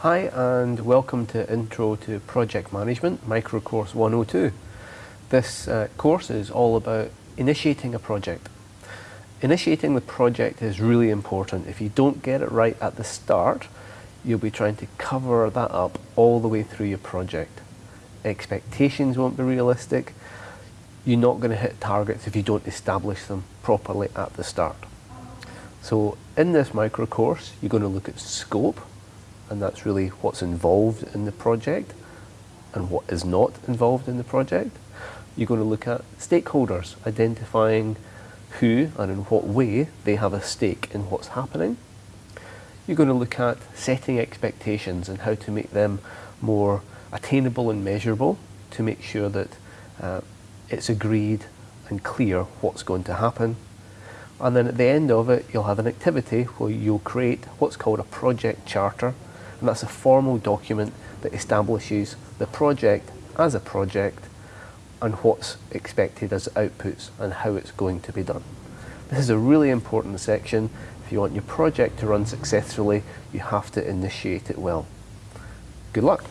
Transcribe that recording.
Hi and welcome to Intro to Project Management, Micro Course 102. This uh, course is all about initiating a project. Initiating the project is really important. If you don't get it right at the start, you'll be trying to cover that up all the way through your project. Expectations won't be realistic. You're not going to hit targets if you don't establish them properly at the start. So in this micro course, you're going to look at scope, and that's really what's involved in the project and what is not involved in the project. You're going to look at stakeholders, identifying who and in what way they have a stake in what's happening. You're going to look at setting expectations and how to make them more attainable and measurable to make sure that uh, it's agreed and clear what's going to happen. And then at the end of it, you'll have an activity where you'll create what's called a project charter and that's a formal document that establishes the project as a project and what's expected as outputs and how it's going to be done. This is a really important section. If you want your project to run successfully, you have to initiate it well. Good luck.